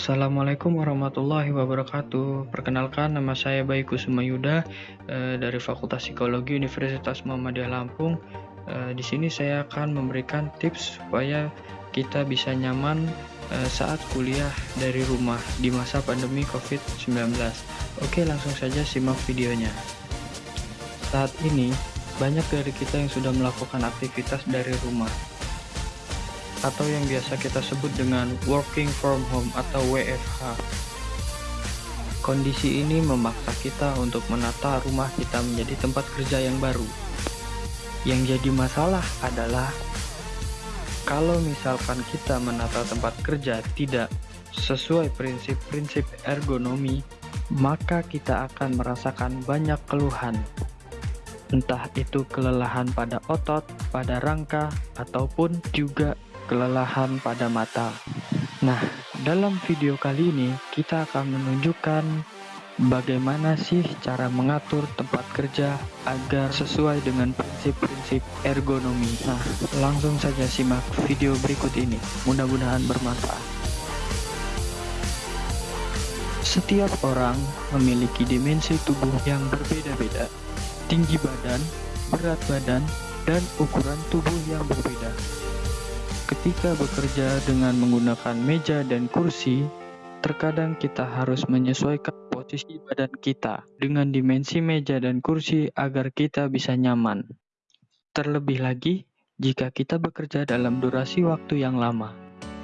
Assalamualaikum warahmatullahi wabarakatuh. Perkenalkan nama saya Bayi Kusuma Yuda eh, dari Fakultas Psikologi Universitas Muhammadiyah Lampung. Eh, di sini saya akan memberikan tips supaya kita bisa nyaman eh, saat kuliah dari rumah di masa pandemi COVID-19. Oke, langsung saja simak videonya. Saat ini banyak dari kita yang sudah melakukan aktivitas dari rumah atau yang biasa kita sebut dengan working from home atau WFH. Kondisi ini memaksa kita untuk menata rumah kita menjadi tempat kerja yang baru. Yang jadi masalah adalah kalau misalkan kita menata tempat kerja tidak sesuai prinsip-prinsip ergonomi, maka kita akan merasakan banyak keluhan. Entah itu kelelahan pada otot, pada rangka, ataupun juga kelelahan pada mata. Nah, dalam video kali ini kita akan menunjukkan bagaimana sih cara mengatur tempat kerja agar sesuai dengan prinsip-prinsip ergonomi. Nah, langsung saja simak video berikut ini. Mudah-mudahan bermanfaat. Setiap orang memiliki dimensi tubuh yang berbeda-beda, tinggi badan, berat badan, dan ukuran tubuh yang berbeda. Ketika bekerja dengan menggunakan meja dan kursi, terkadang kita harus menyesuaikan posisi badan kita dengan dimensi meja dan kursi agar kita bisa nyaman. Terlebih lagi, jika kita bekerja dalam durasi waktu yang lama,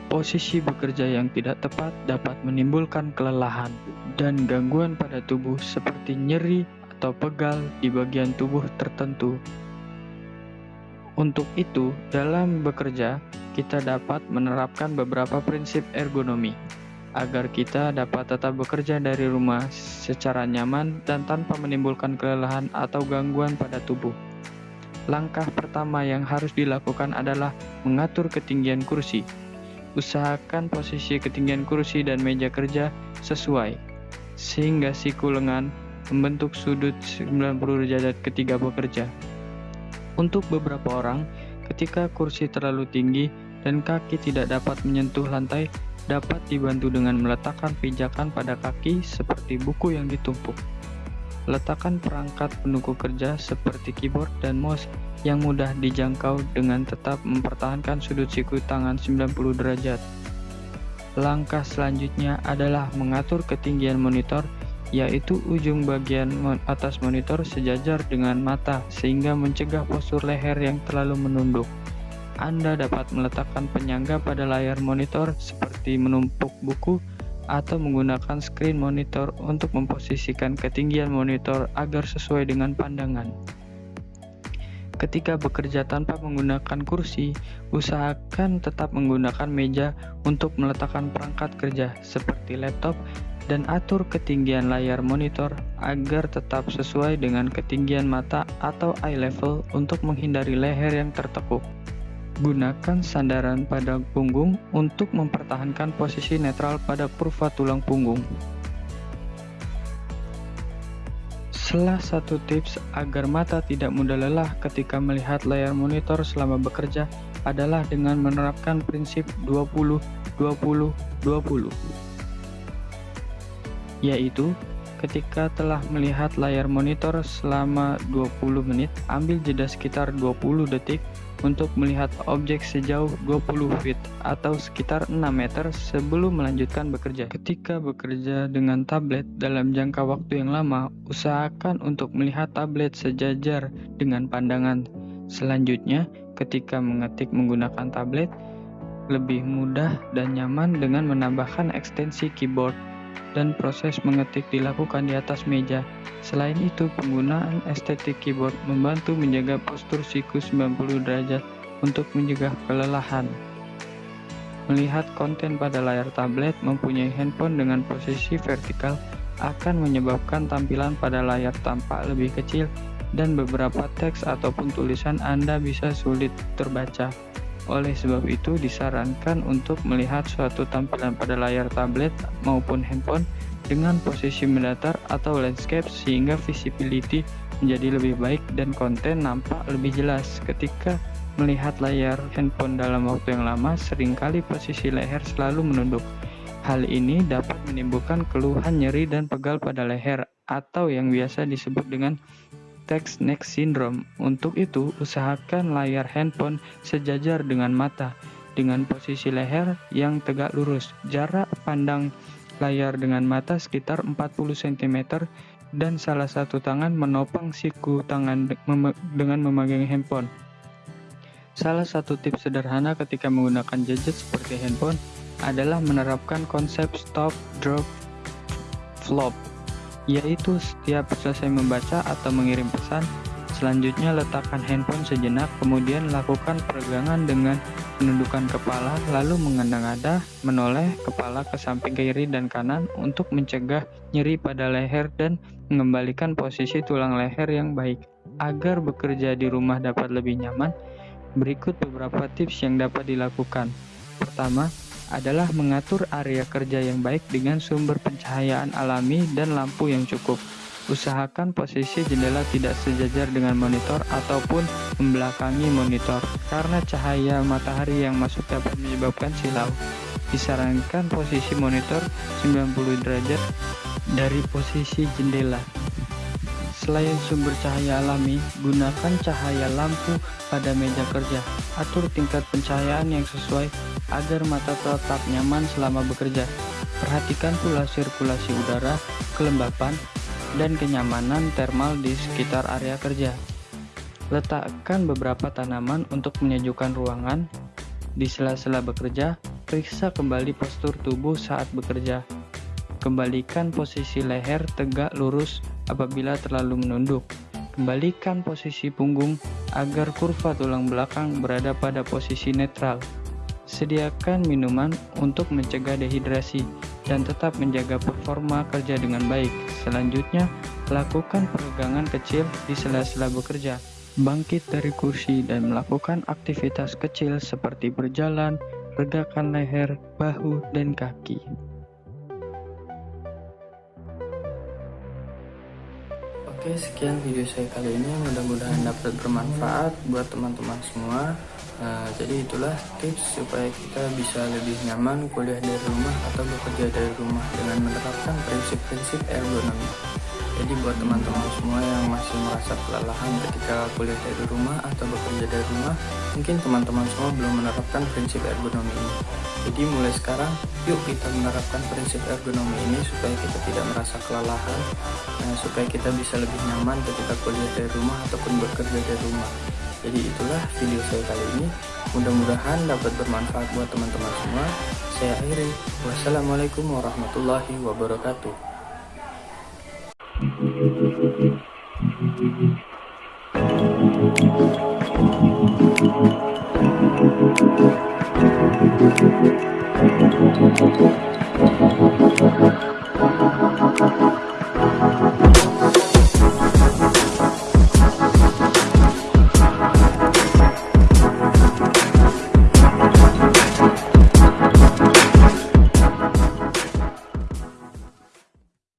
posisi bekerja yang tidak tepat dapat menimbulkan kelelahan dan gangguan pada tubuh seperti nyeri atau pegal di bagian tubuh tertentu. Untuk itu, dalam bekerja, kita dapat menerapkan beberapa prinsip ergonomi agar kita dapat tetap bekerja dari rumah secara nyaman dan tanpa menimbulkan kelelahan atau gangguan pada tubuh. Langkah pertama yang harus dilakukan adalah mengatur ketinggian kursi. Usahakan posisi ketinggian kursi dan meja kerja sesuai, sehingga siku lengan membentuk sudut 90 derajat ketika bekerja. Untuk beberapa orang, ketika kursi terlalu tinggi, dan kaki tidak dapat menyentuh lantai dapat dibantu dengan meletakkan pijakan pada kaki seperti buku yang ditumpuk. Letakkan perangkat pendukung kerja seperti keyboard dan mouse yang mudah dijangkau dengan tetap mempertahankan sudut siku tangan 90 derajat. Langkah selanjutnya adalah mengatur ketinggian monitor yaitu ujung bagian atas monitor sejajar dengan mata sehingga mencegah postur leher yang terlalu menunduk. Anda dapat meletakkan penyangga pada layar monitor seperti menumpuk buku atau menggunakan screen monitor untuk memposisikan ketinggian monitor agar sesuai dengan pandangan. Ketika bekerja tanpa menggunakan kursi, usahakan tetap menggunakan meja untuk meletakkan perangkat kerja seperti laptop dan atur ketinggian layar monitor agar tetap sesuai dengan ketinggian mata atau eye level untuk menghindari leher yang tertekuk. Gunakan sandaran pada punggung untuk mempertahankan posisi netral pada kurva tulang punggung. Salah satu tips agar mata tidak mudah lelah ketika melihat layar monitor selama bekerja adalah dengan menerapkan prinsip 20 20 20 yaitu ketika telah melihat layar monitor selama 20 menit ambil jeda sekitar 20 detik untuk melihat objek sejauh 20 feet atau sekitar 6 meter sebelum melanjutkan bekerja. Ketika bekerja dengan tablet dalam jangka waktu yang lama, usahakan untuk melihat tablet sejajar dengan pandangan. Selanjutnya, ketika mengetik menggunakan tablet, lebih mudah dan nyaman dengan menambahkan ekstensi keyboard dan proses mengetik dilakukan di atas meja. Selain itu, penggunaan estetik keyboard membantu menjaga postur siku 90 derajat untuk mencegah kelelahan. Melihat konten pada layar tablet mempunyai handphone dengan posisi vertikal akan menyebabkan tampilan pada layar tampak lebih kecil dan beberapa teks ataupun tulisan Anda bisa sulit terbaca. Oleh sebab itu, disarankan untuk melihat suatu tampilan pada layar tablet maupun handphone dengan posisi mendatar atau landscape sehingga visibility menjadi lebih baik dan konten nampak lebih jelas. Ketika melihat layar handphone dalam waktu yang lama, sering kali posisi leher selalu menunduk. Hal ini dapat menimbulkan keluhan nyeri dan pegal pada leher atau yang biasa disebut dengan text neck syndrome. Untuk itu, usahakan layar handphone sejajar dengan mata dengan posisi leher yang tegak lurus. Jarak pandang layar dengan mata sekitar 40 cm dan salah satu tangan menopang siku tangan dengan memegang handphone. Salah satu tips sederhana ketika menggunakan gadget seperti handphone adalah menerapkan konsep stop, drop, flop, yaitu setiap selesai membaca atau mengirim pesan, Selanjutnya letakkan handphone sejenak, kemudian lakukan peregangan dengan menundukkan kepala, lalu mengada-ngada, menoleh kepala ke samping kiri dan kanan untuk mencegah nyeri pada leher dan mengembalikan posisi tulang leher yang baik. Agar bekerja di rumah dapat lebih nyaman, berikut beberapa tips yang dapat dilakukan. Pertama, adalah mengatur area kerja yang baik dengan sumber pencahayaan alami dan lampu yang cukup. Usahakan posisi jendela tidak sejajar dengan monitor ataupun membelakangi monitor, karena cahaya matahari yang masuk dapat menyebabkan silau. Disarankan posisi monitor 90 derajat dari posisi jendela. Selain sumber cahaya alami, gunakan cahaya lampu pada meja kerja. Atur tingkat pencahayaan yang sesuai agar mata tetap nyaman selama bekerja. Perhatikan pula sirkulasi udara, kelembapan, dan kenyamanan thermal di sekitar area kerja. Letakkan beberapa tanaman untuk menyejukkan ruangan. Di sela-sela bekerja, periksa kembali postur tubuh saat bekerja. Kembalikan posisi leher tegak lurus apabila terlalu menunduk. Kembalikan posisi punggung agar kurva tulang belakang berada pada posisi netral. Sediakan minuman untuk mencegah dehidrasi dan tetap menjaga performa kerja dengan baik. Selanjutnya, lakukan peregangan kecil di sela-sela bekerja. Bangkit dari kursi dan melakukan aktivitas kecil seperti berjalan, regakan leher, bahu, dan kaki. Oke, sekian video saya kali ini. Mudah-mudahan dapat bermanfaat buat teman-teman semua. Nah, jadi itulah tips supaya kita bisa lebih nyaman kuliah dari rumah atau bekerja dari rumah dengan menerapkan prinsip-prinsip ergonomi. Jadi buat teman-teman semua yang masih merasa kelelahan ketika kuliah dari rumah atau bekerja dari rumah, mungkin teman-teman semua belum menerapkan prinsip ergonomi ini. Jadi mulai sekarang, yuk kita menerapkan prinsip ergonomi ini supaya kita tidak merasa kelelahan, nah, supaya kita bisa lebih nyaman ketika kuliah dari rumah ataupun bekerja dari rumah. Jadi itulah video saya kali ini. Mudah-mudahan dapat bermanfaat buat teman-teman semua. Saya akhiri. Wassalamualaikum warahmatullahi wabarakatuh. Thank